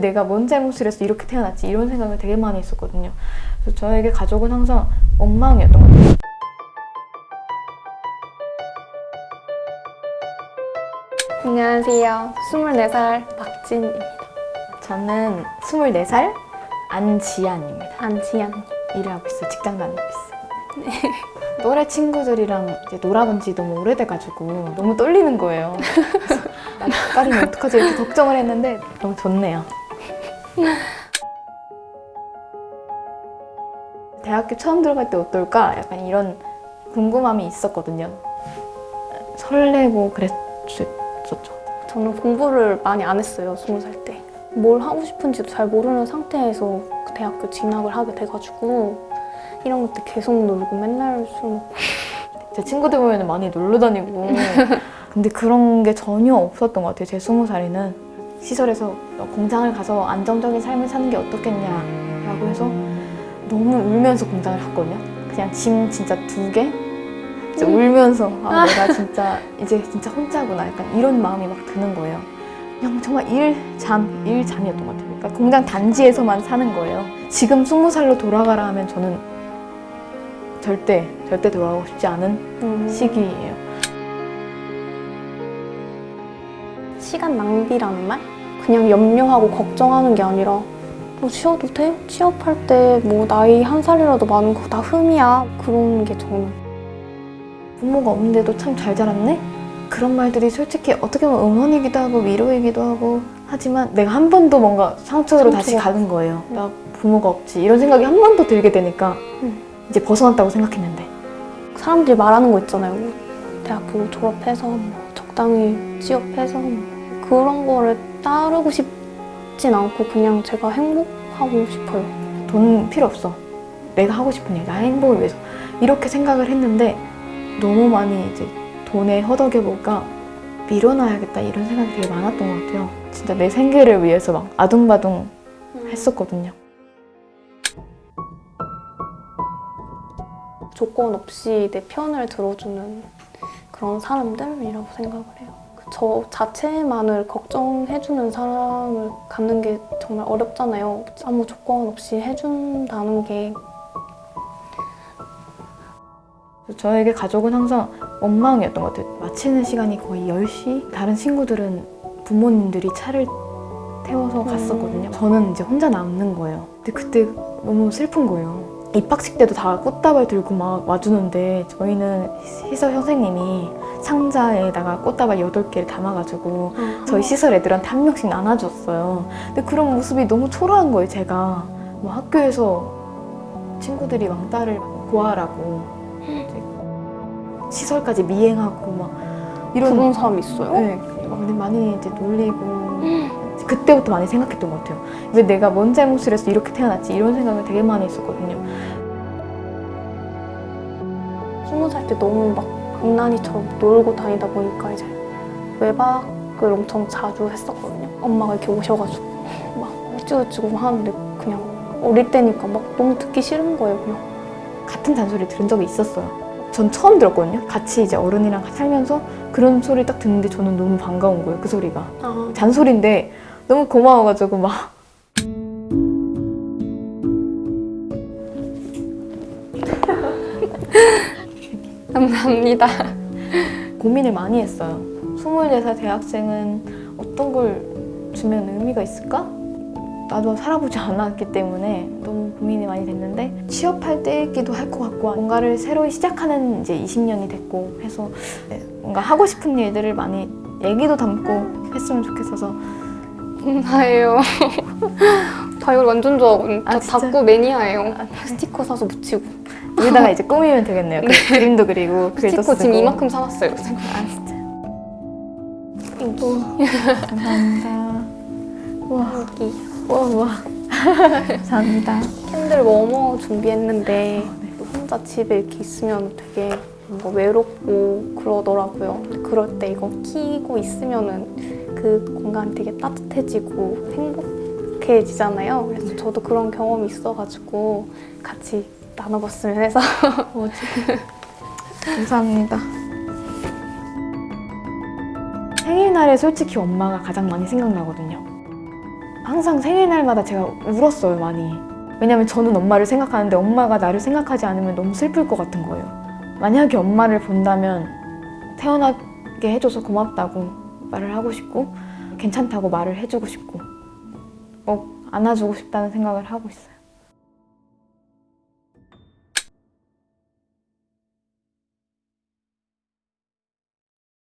내가 뭔 잘못을 해서 이렇게 태어났지 이런 생각을 되게 많이 했었거든요. 그래서 저에게 가족은 항상 엉망이었던 것 같아요. 안녕하세요. 24살 박진입니다. 저는 24살 안지안입니다. 안지연. 일을 하고 있어요. 직장 다니고 있어요. 또래 친구들이랑 이제 놀아본 지 너무 오래돼가지고 너무 떨리는 거예요. 나 딸이면 어떡하지 이렇게 걱정을 했는데 너무 좋네요. 대학교 처음 들어갈 때 어떨까? 약간 이런 궁금함이 있었거든요. 설레고 그랬었죠. 저는 공부를 많이 안 했어요. 20살 때. 뭘 하고 싶은지도 잘 모르는 상태에서 그 대학교 진학을 하게 돼가지고 1학년 때 계속 놀고 맨날 술 먹고 제 친구들 보면 많이 놀러 다니고 근데 그런 게 전혀 없었던 것 같아요 제 스무 살에는 시설에서 공장을 가서 안정적인 삶을 사는 게 어떻겠냐라고 해서 너무 울면서 공장을 갔거든요. 그냥 짐 진짜 두 개? 진짜 울면서 아. 내가 진짜 이제 진짜 혼자구나. 약간 이런 마음이 막 드는 거예요. 그냥 정말 일 잠 일 잠이었던 것 같아요. 그러니까 공장 단지에서만 사는 거예요. 지금 스무 살로 돌아가라 하면 저는 절대 절대 돌아가고 싶지 않은 음, 시기예요. 시간 낭비라는 말? 그냥 염려하고 걱정하는 게 아니라 뭐 쉬어도 돼? 취업할 때 뭐 나이 한 살이라도 많은 거 다 흠이야. 그런 게 저는 부모가 없는데도 참 잘 자랐네? 그런 말들이 솔직히 어떻게 보면 응원이기도 하고 위로이기도 하고 하지만 내가 한 번도 뭔가 상처로 다시 상처가. 가는 거예요. 나 부모가 없지 이런 생각이 한번더 들게 되니까 음. 이제 벗어났다고 생각했는데 사람들이 말하는 거 있잖아요. 뭐 대학교 졸업해서 뭐 적당히 취업해서 뭐 그런 거를 따르고 싶진 않고 그냥 제가 행복하고 싶어요. 돈 필요 없어. 내가 하고 싶은 일, 나의 행복을 위해서 이렇게 생각을 했는데 너무 많이 이제 돈에 허덕여 볼까 밀어놔야겠다 이런 생각이 되게 많았던 것 같아요. 진짜 내 생계를 위해서 막 아둥바둥 했었거든요. 조건 없이 내 편을 들어주는 그런 사람들이라고 생각을 해요. 그저 자체만을 걱정해주는 사람을 갖는 게 정말 어렵잖아요. 아무 조건 없이 해준다는 게 저에게 가족은 항상 엉망이었던 것 같아요. 마치는 시간이 거의 10시? 다른 친구들은 부모님들이 차를 태워서 갔었거든요. 저는 이제 혼자 남는 거예요. 근데 그때 너무 슬픈 거예요. 입학식 때도 다 꽃다발 들고 막 와주는데 저희는 시설 선생님이 상자에다가 꽃다발 8개를 담아가지고 저희 시설 애들한테 한 명씩 나눠줬어요. 근데 그런 모습이 너무 초라한 거예요, 제가. 뭐 학교에서 친구들이 왕따를 고하라고 시설까지 미행하고 막 이런 그런 사람 있어요? 네, 많이 이제 놀리고 그때부터 많이 생각했던 것 같아요. 왜 내가 뭔 잘못을 해서 이렇게 태어났지 이런 생각을 되게 많이 했었거든요. 스무 살 때 너무 막 장난이처럼 놀고 다니다 보니까 이제 외박을 엄청 자주 했었거든요. 엄마가 이렇게 오셔가지고 막 어찌어찌고 하는데 그냥 어릴 때니까 막 너무 듣기 싫은 거예요, 그냥. 같은 잔소리 들은 적이 있었어요. 전 처음 들었거든요. 같이 이제 어른이랑 살면서 그런 소리 딱 듣는데 저는 너무 반가운 거예요. 그 소리가. 아, 잔소리인데 너무 고마워가지고 막 감사합니다. 고민을 많이 했어요. 24살 대학생은 어떤 걸 주면 의미가 있을까? 나도 살아보지 않았기 때문에 너무 고민이 많이 됐는데 취업할 때기도 할 것 같고 뭔가를 새로 시작하는 이제 20년이 됐고 해서 뭔가 하고 싶은 일들을 많이 얘기도 담고 했으면 좋겠어서 감사해요. 다이어리 완전 좋아하거든요. 아, 저? 닭구 매니아예요. 스티커 사서 붙이고. 여기다가 이제 꾸미면 되겠네요. 그 그림도 그리고 글도 스티커 쓰고 지금 이만큼 사왔어요. 아 진짜 Thank you. 감사합니다. 와, 여기 와, 와. 감사합니다. candle warmer 준비했는데 네. 혼자 집에 이렇게 있으면 되게 뭔가 외롭고 그러더라고요. 그럴 때 이거 키고 있으면은 그 공간이 되게 따뜻해지고 행복해지잖아요. 그래서 네. 저도 그런 경험이 있어가지고 같이 나눠봤으면 해서 뭐지? 어, 네. 감사합니다. 생일날에 솔직히 엄마가 가장 많이 생각나거든요. 항상 생일날마다 제가 울었어요, 많이. 왜냐면 저는 엄마를 생각하는데 엄마가 나를 생각하지 않으면 너무 슬플 것 같은 거예요. 만약에 엄마를 본다면 태어나게 해줘서 고맙다고 말을 하고 싶고 괜찮다고 말을 해주고 싶고 꼭 안아주고 싶다는 생각을 하고 있어요.